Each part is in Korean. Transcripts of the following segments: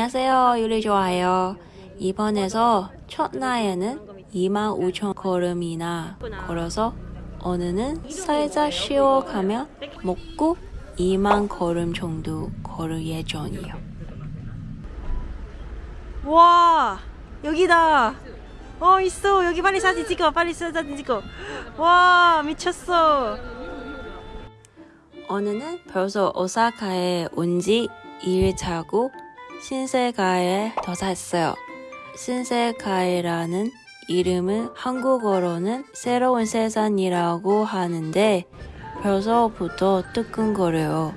안녕하세요. 요리 좋아해요. 이번에서 첫날에는 25,000 걸음이나 걸어서 오늘은 살짝 쉬어가며 먹고 2만 걸음 정도 걸을 예정이에요. 와 여기다 어 있어 여기 빨리 사진 찍어 빨리 사진 찍어 와 미쳤어 오늘은 벌써 오사카에 온 지 2일 차고 신세가에 도착했어요. 신세가에라는 이름은 한국어로는 새로운 세상이라고 하는데 벌써부터 뜨끈거려요.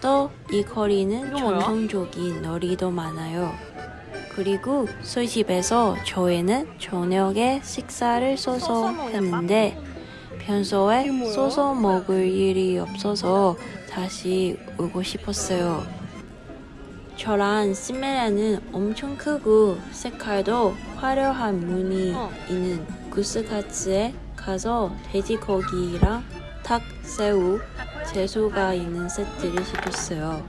또 이 거리는? 전통적인 놀이도 많아요. 그리고 술집에서 저희는 저녁에 식사를 써서 했는데 평소에? 써서 먹을 일이 없어서 다시 오고 싶었어요. 저랑 시메라는 엄청 크고 색깔도 화려한 무늬 어. 있는 구스카츠에 가서 돼지고기랑 닭, 새우, 채소가 있는 세트를 시켰어요.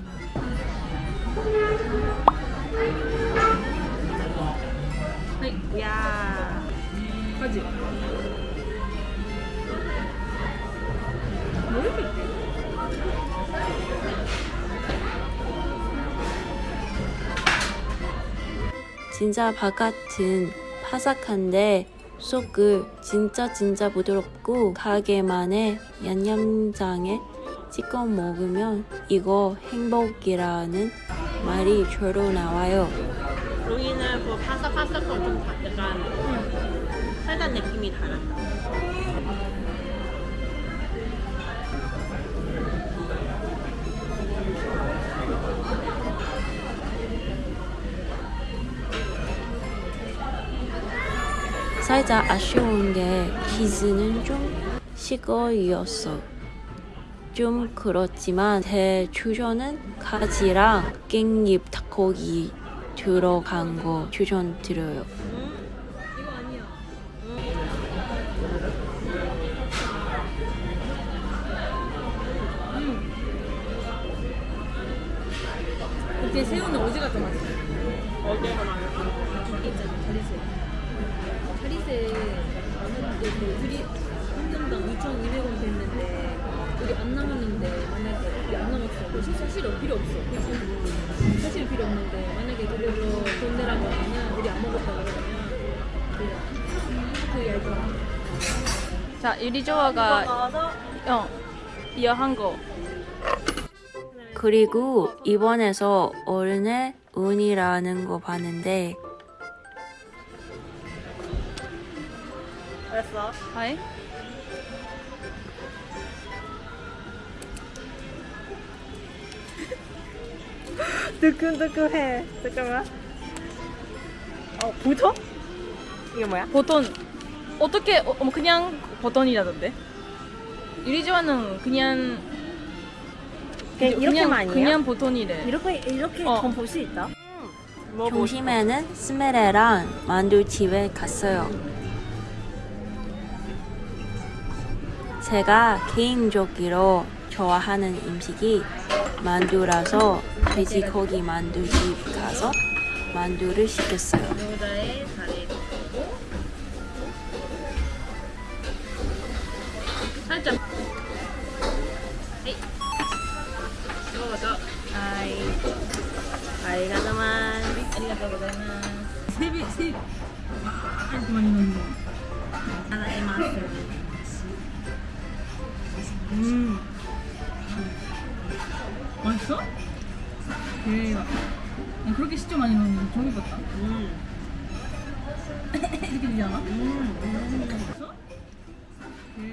진짜 바깥은 바삭한데 속을 진짜 진짜 부드럽고 가게만의 양념장에 찍어 먹으면 이거 행복이라는 말이 절로 나와요. 여기는 그 바삭바삭한 좀 다- 약간 살짝 느낌이 달라 살짝 아쉬운 게 치즈는 좀 식어이었어. 좀 그렇지만 제 추천은 가지랑 깻잎 닭고기 들어간 거 추천드려요. 그때 새우는 어디가 더 맛있어? 어디가 많아 있잖 아, 자리새. 자리새 그 둘이 한 점당 2,200원 됐는데 우리 안 남았는데 만약에 우리 안 남았어. 그럼 사실 필요 없어. 그치? 사실 필요 없는데 만약에 그걸로 돈 내라고 하면 우리 안 먹었다 그러면 그, 그 얇아. 자, 유리조아가 나와서 어, 이어한 거. 그리고 이번에서 어른의 운이라는 거 봤는데 알았어 하이. 뜨끈뜨끈해 잠깐만 어 보통? 이게 뭐야? 보통 어떻게 어, 어, 그냥 보통이라던데. 유리조아는 그냥 그냥 이렇게만? 그냥 보통이래. 이렇게 이렇게 어. 볼수 있다? 뭐 점심에는 스메레랑 만두집에 갔어요. 제가 개인적으로 좋아하는 음식이 만두라서 돼지고기 만두집 가서 만두를 시켰어요. 살짝 아이 아이가자만 아리가또 고자이마스. 세비, 세 이렇게 많이 넣는 대박. 난 그렇게 진짜 많이 넣는 거 처음 봤다. 음. 이렇게 되지 않아?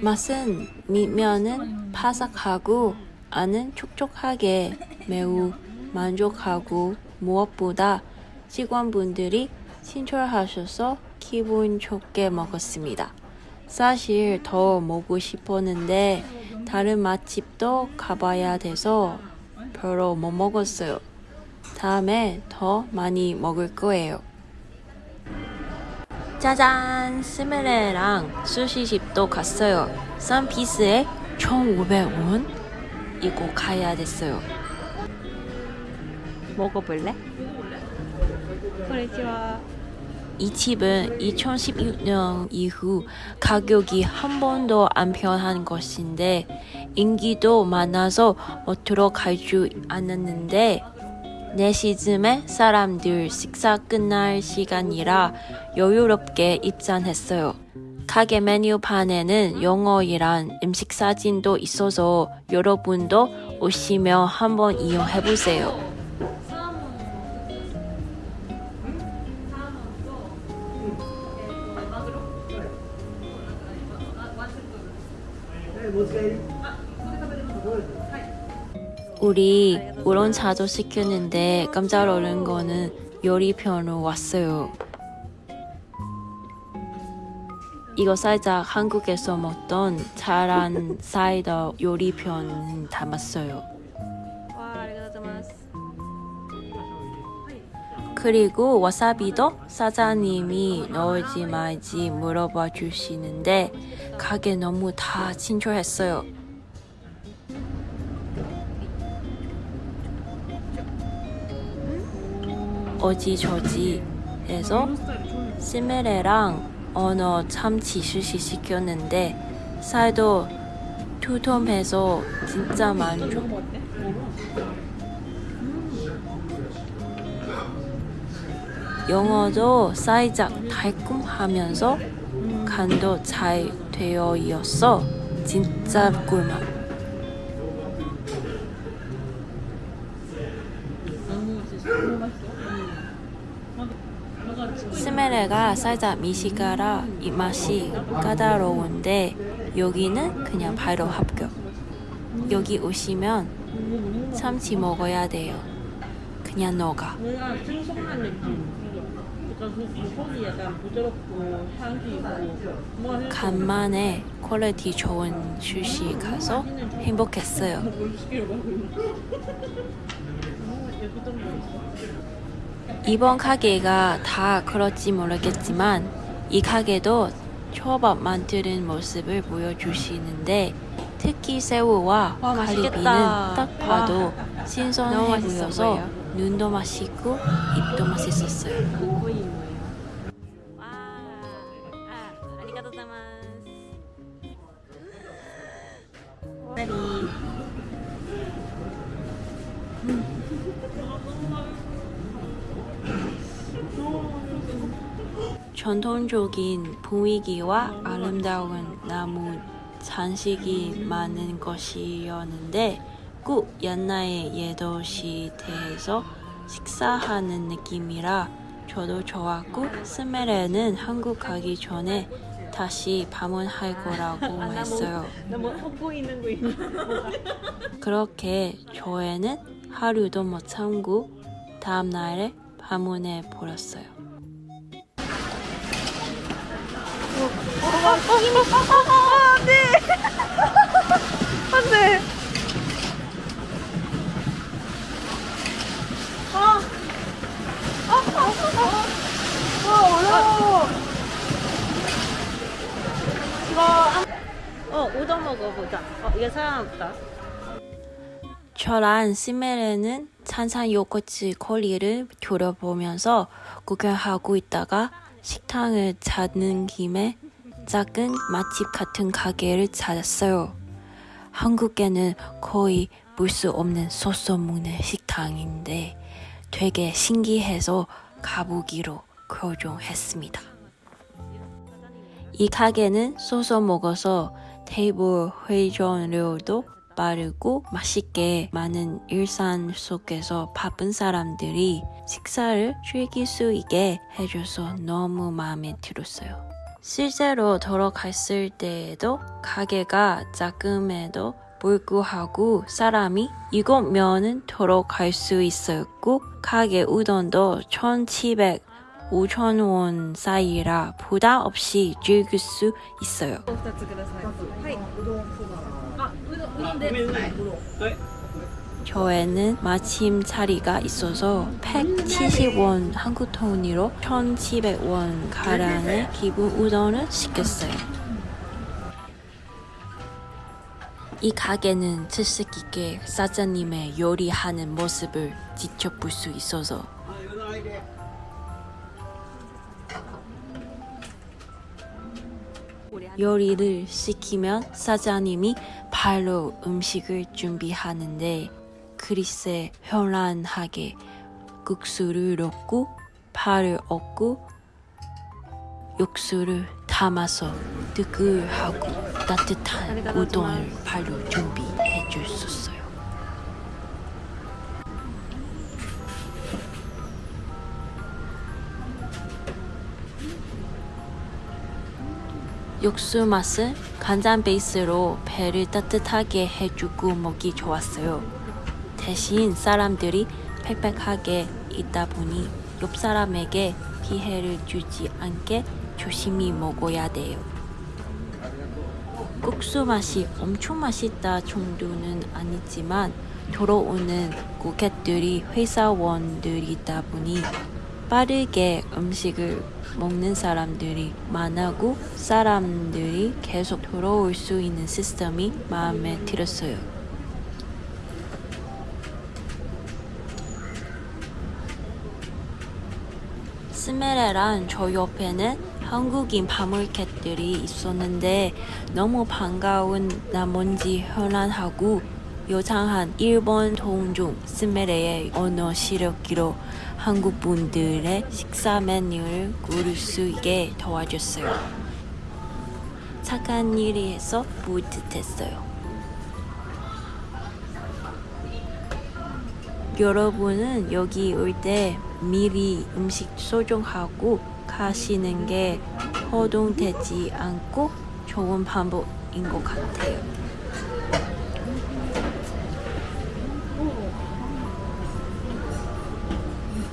맛은 밑면은 바삭하고 안은 촉촉하게 매우 만족하고 무엇보다 직원분들이 친절하셔서 기분 좋게 먹었습니다. 사실 더 먹고 싶었는데 다른 맛집도 가봐야 돼서 별로 못 먹었어요. 다음에 더 많이 먹을 거예요. 짜잔! 스메레랑 수시집도 갔어요. 싼 피스에 1,500원? 이거 가야 됐어요. 먹어볼래? 그렇지와. 이 집은 2016년 이후 가격이 한 번도 안 변한 것인데 인기도 많아서 못들어 갈줄 않았는데 4시쯤에 사람들 식사 끝날 시간이라 여유롭게 입장했어요. 가게 메뉴판에는 영어이란 음식 사진도 있어서 여러분도 오시면 한번 이용해보세요. 우리 우런 차도 시켰는데 깜짝 놀란 거는 요리편으로 왔어요. 이거 살짝 한국에서 먹던 자란 사이다 요리편 담았어요. 그리고 와사비도 사장님이 넣을지 말지 물어봐 주시는데 가게 너무 다 친절했어요. 어지저지 해서 시메레랑 언어 참치 스시 시켰는데 살도 투톰해서 진짜 만족. 영어도 살짝 달콤하면서 간도 잘 되어 있어서 진짜 꿀맛. 스메레가 살짝 미식가라 입맛이 까다로운데 여기는 그냥 바로 합격. 여기 오시면 참치 먹어야 돼요. 그냥 녹아. 그 간만에 quality 좋은 출시 가서 행복했어요. 이번 가게가 다 그럴지 모르겠지만 이 가게도 초밥 만드는 모습을 보여주시는데 특히 새우와 와, 갈비는. 딱 봐도 너무 신선해 보여서. 눈도 맛있고 입도 맛있었어요. 거 전통적인 분위기와 아름다운 나무 장식이 많은 것이었는데 꼭 옛날의 예도 시대에서 식사하는 느낌이라 저도 좋았고 스멜에는 한국 가기 전에 다시 방문할 거라고 했어요. 그렇게 저희는 하루도 못 참고 다음 날에 방문해 버렸어요. 어, 이게 사람 없다. 저랑 시멜레는 찬산 요거트 거리를 돌아보면서 구경하고 있다가 식당을 찾는 김에 작은 맛집 같은 가게를 찾았어요. 한국에는 거의 볼 수 없는 소스 먹는 식당인데 되게 신기해서 가보기로 결정했습니다. 이 가게는 소스 먹어서 테이블 회전료도 빠르고 맛있게 많은 일상 속에서 바쁜 사람들이 식사를 즐길 수 있게 해줘서 너무 마음에 들었어요. 실제로 돌아갔을 때에도 가게가 작음에도 불구하고 사람이 이곳 면은 돌아갈 수 있었고 가게 우동도 1700 5,000원 사이라 부담 없이 즐길 수 있어요. 2つください。はい。うどんそば。あ、うどんうどんで。うど ん。 저에는 마침 자리가 있어서 170원 한국 돈으로 1,700원 가량의 기본 우동을 시켰어요. 이 가게는 특색 있게 사장님의 요리하는 모습을 직접 볼수 있어서 요리를 시키면 사장님이 발로 음식을 준비하는데 그릇에 현란하게 국수를 넣고 파를 얹고 육수를 담아서 뜨끈하고 따뜻한 우동을 발로 준비해 줬었어요. 육수 맛은 간장 베이스로 배를 따뜻하게 해주고 먹기 좋았어요. 대신 사람들이 빽빽하게 있다 보니 옆 사람에게 피해를 주지 않게 조심히 먹어야 돼요. 국수 맛이 엄청 맛있다 정도는 아니지만 들어오는 고객들이 회사원들이다 보니 빠르게 음식을 먹는 사람들이 많아고 사람들이 계속 들어올 수 있는 시스템이 마음에 들었어요. 스메레랑 저 옆에는 한국인 바물캣들이 있었는데 너무 반가운 나머지 현란하고 요상한 일본 동종 스메레의 언어 실력기로 한국 분들의 식사 메뉴를 고를 수 있게 도와줬어요. 착한 일이 해서 뿌듯했어요. 여러분은 여기 올 때 미리 음식 소정하고 가시는 게 허둥대지 않고 좋은 방법인 것 같아요.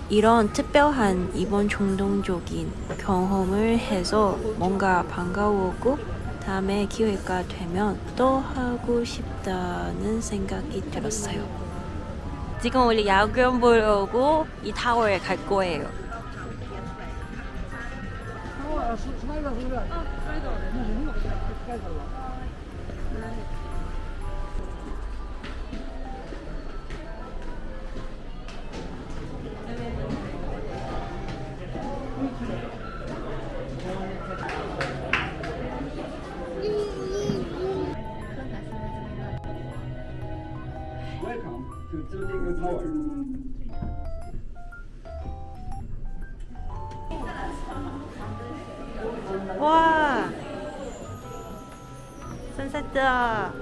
이런 특별한 이번衝動적인 경험을 해서 뭔가 반가웠고 다음에 기회가 되면 또 하고 싶다는 생각이 들었어요. 지금 우리 야경 보러 오고 이 타워에 갈 거예요. Welcome 선셋다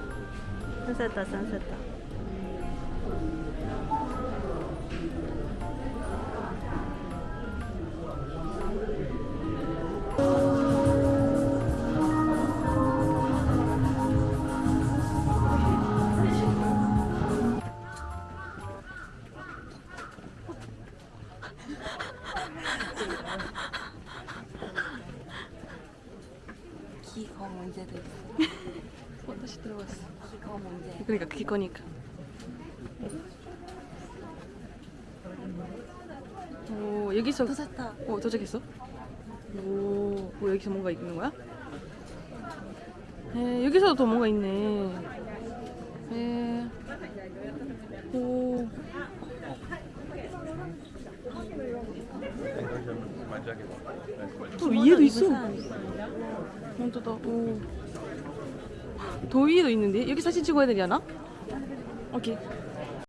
선셋다 선셋다 기거 그러니까 그게 거니까. 오 여기서 도착다. 어 도착했어? 오, 오 여기서 뭔가 있는 거야? 에 여기서도 더 뭔가 있네. 에. 오. 또 위에도 있어. 혼자다. 오. 더 위에도 있는데 여기 사진 찍어야 되지 않아? 오케이.